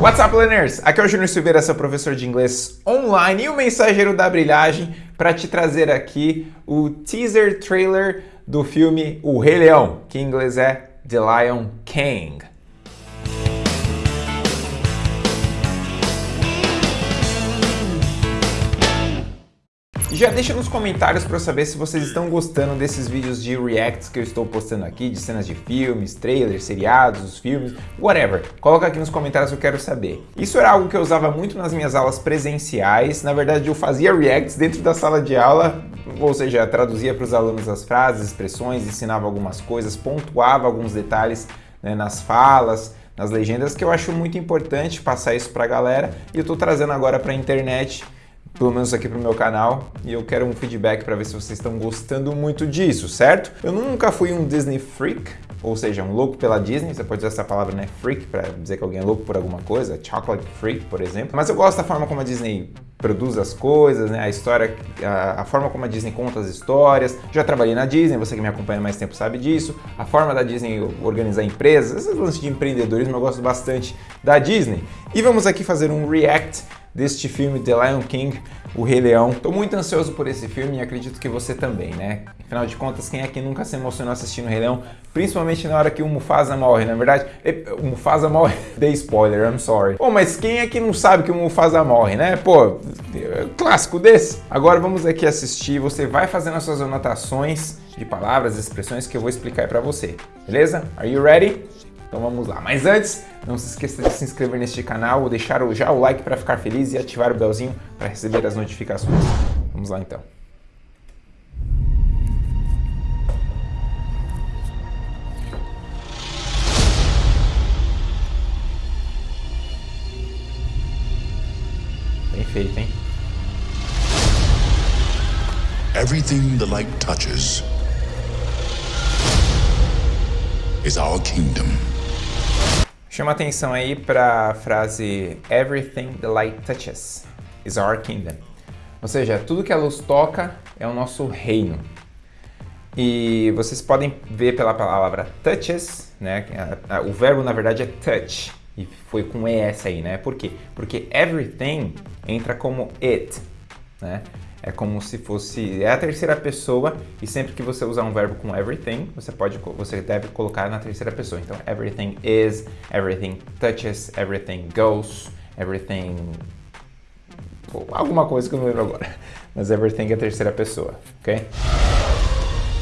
What's up, learners? Aqui é o Júnior Silveira, seu professor de inglês online e o mensageiro da brilhagem para te trazer aqui o teaser trailer do filme O Rei Leão, que em inglês é The Lion King. Já deixa nos comentários para eu saber se vocês estão gostando desses vídeos de reacts que eu estou postando aqui, de cenas de filmes, trailers, seriados, os filmes, whatever. Coloca aqui nos comentários eu quero saber. Isso era algo que eu usava muito nas minhas aulas presenciais. Na verdade, eu fazia reacts dentro da sala de aula, ou seja, traduzia para os alunos as frases, expressões, ensinava algumas coisas, pontuava alguns detalhes né, nas falas, nas legendas, que eu acho muito importante passar isso para a galera. E eu estou trazendo agora para a internet pelo menos aqui pro meu canal, e eu quero um feedback para ver se vocês estão gostando muito disso, certo? Eu nunca fui um Disney freak, ou seja, um louco pela Disney, você pode usar essa palavra, né, freak, para dizer que alguém é louco por alguma coisa, chocolate freak, por exemplo, mas eu gosto da forma como a Disney produz as coisas, né, a história, a, a, forma como a Disney conta as histórias, já trabalhei na Disney, você que me acompanha mais tempo sabe disso, a forma da Disney organizar empresas, esses lances de empreendedorismo eu gosto bastante da Disney. E vamos aqui fazer um react deste filme The Lion King, O Rei Leão. Estou muito ansioso por esse filme e acredito que você também, né? Afinal de contas, quem é que nunca se emocionou assistindo o Rei Leão? Principalmente na hora que o Mufasa morre, na verdade. O Mufasa morre, dei spoiler, I'm sorry. Pô, mas quem é que não sabe que o Mufasa morre, né? Pô, clássico desse. Agora vamos aqui assistir, você vai fazendo as suas anotações de palavras, expressões que eu vou explicar pra você, beleza? Are you ready? Então vamos lá. Mas antes, não se esqueça de se inscrever neste canal, deixar já o like para ficar feliz e ativar o belzinho para receber as notificações. Vamos lá então. Bem feito, hein? Everything the light touches is our kingdom. Chama atenção aí para a frase Everything the light touches is our kingdom. Ou seja, tudo que a luz toca é o nosso reino. E vocês podem ver pela palavra touches, né? O verbo na verdade é touch e foi com ES aí, né? Por quê? Porque everything entra como it, né? É como se fosse é a terceira pessoa e sempre que você usar um verbo com everything, você pode você deve colocar na terceira pessoa. Então everything is, everything touches, everything goes, everything alguma coisa que eu não lembro agora. Mas everything é a terceira pessoa, ok?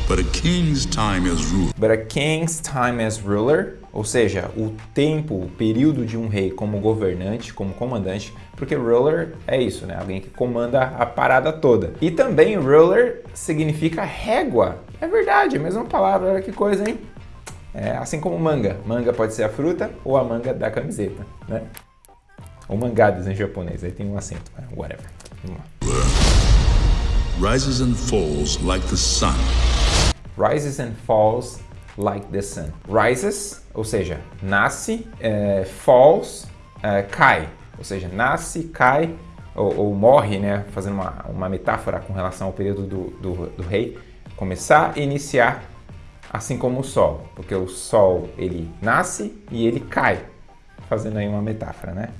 But a king's time as ruler. But a king's time as ruler, ou seja, o tempo, o período de um rei como governante, como comandante, porque ruler é isso, né? Alguém que comanda a parada toda. E também ruler significa régua. É verdade, a mesma palavra, olha que coisa, hein? É, assim como manga. Manga pode ser a fruta ou a manga da camiseta, né? Ou mangadas em japonês, aí tem um acento, né? whatever. Vamos lá. Rises and falls like the sun rises and falls like the sun. Rises, ou seja, nasce, é, falls, é, cai. Ou seja, nasce, cai ou, ou, morre, né? Fazendo uma, uma metáfora com relação ao período do, do, do rei. Começar e iniciar assim como o sol. Porque o sol, ele nasce e ele cai. Fazendo aí uma metáfora, né?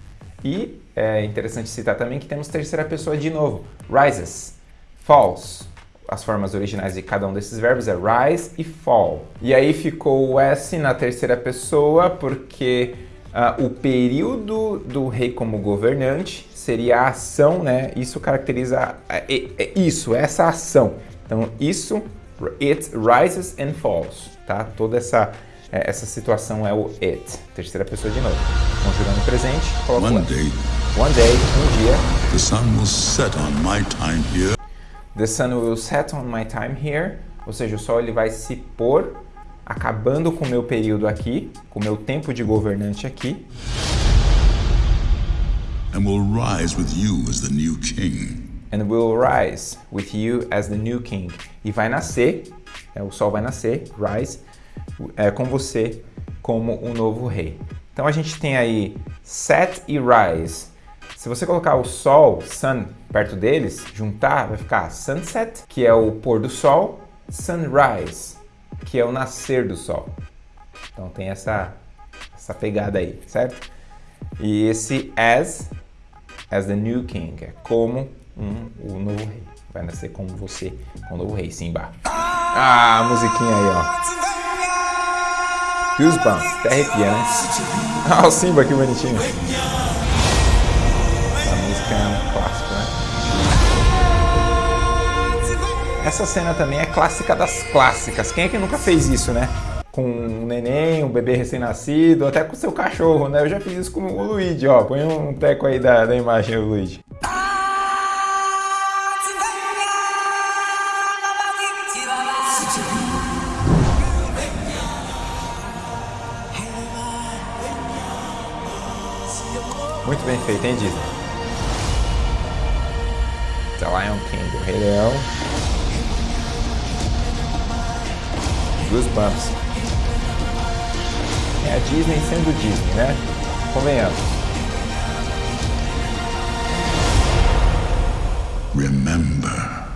E é interessante citar também que temos terceira pessoa de novo. Rises, falls, as formas originais de cada um desses verbos é rise e fall. E aí ficou o S na terceira pessoa porque uh, o período do rei como governante seria a ação, né? Isso caracteriza é, é, isso, essa ação. Então isso, it rises and falls, tá? Toda essa é, essa situação é o it, terceira pessoa de novo. Conjurando o presente, coloca One day, One day, um dia. The sun will set on my time here. The sun will set on my time here. Ou seja, o sol ele vai se pôr acabando com o meu período aqui, com o meu tempo de governante aqui. And will rise with you as the new king. And will rise with you as the new king. E vai nascer, é, o sol vai nascer, rise, é, com você como o novo rei. Então a gente tem aí set e rise. Se você colocar o sol, sun, perto deles, juntar, vai ficar sunset, que é o pôr do sol, sunrise, que é o nascer do sol. Então tem essa, essa pegada aí, certo? E esse as, as the new king, é como um, o novo rei. Vai nascer como você, com o novo rei, Simba. Ah, a musiquinha aí, ó. Goosebumps, até arrepia, né? Ah, o Simba, que bonitinho. É um clássico, né? Essa cena também é clássica das clássicas. Quem é que nunca fez isso, né? com um neném, um bebê recém-nascido, até com seu cachorro, né? Eu já fiz isso com o Luigi, ó. Põe um teco aí da, da imagem do Luigi. Muito bem feito, hein, Disney? The Lion King, o Rei Leão. Goosebumps. É a Disney sendo Disney, né? Convenhamos. Remember.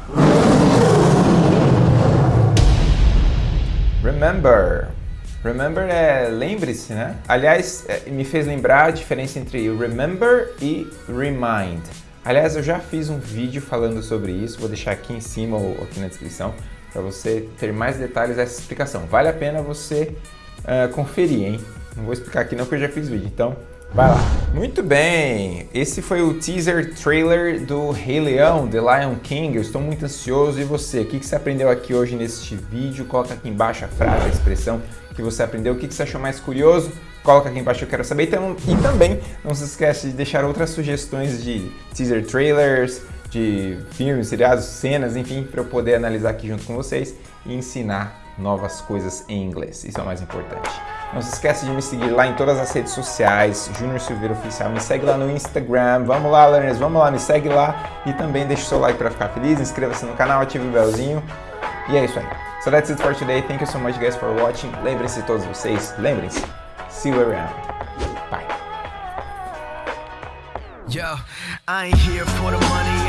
Remember. Remember é lembre-se, né? Aliás, é, me fez lembrar a diferença entre remember e remind. Aliás, eu já fiz um vídeo falando sobre isso, vou deixar aqui em cima ou aqui na descrição para você ter mais detalhes dessa explicação. Vale a pena você uh, conferir, hein? Não vou explicar aqui não, porque eu já fiz vídeo, então vai lá. Muito bem, esse foi o teaser trailer do Rei Leão, The Lion King. Eu estou muito ansioso. E você, o que você aprendeu aqui hoje neste vídeo? Coloca aqui embaixo a frase, a expressão que você aprendeu. O que você achou mais curioso? Coloca aqui embaixo, eu quero saber. E também não se esquece de deixar outras sugestões de teaser trailers, de filmes, seriados, cenas, enfim, para eu poder analisar aqui junto com vocês e ensinar novas coisas em inglês. Isso é o mais importante. Não se esqueça de me seguir lá em todas as redes sociais, Júnior Silveira Oficial. Me segue lá no Instagram. Vamos lá, learners, vamos lá, me segue lá. E também deixe seu like para ficar feliz. Inscreva-se no canal, ative o belzinho. E é isso aí. So that's it for today. Thank you so much, guys, for watching. Lembrem-se todos vocês, lembrem-se. See you around. Bye. Yo, I ain't here for the money.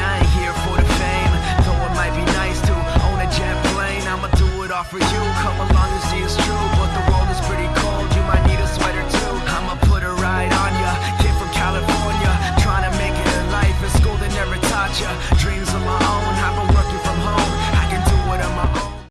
For you. Come along and see it's true.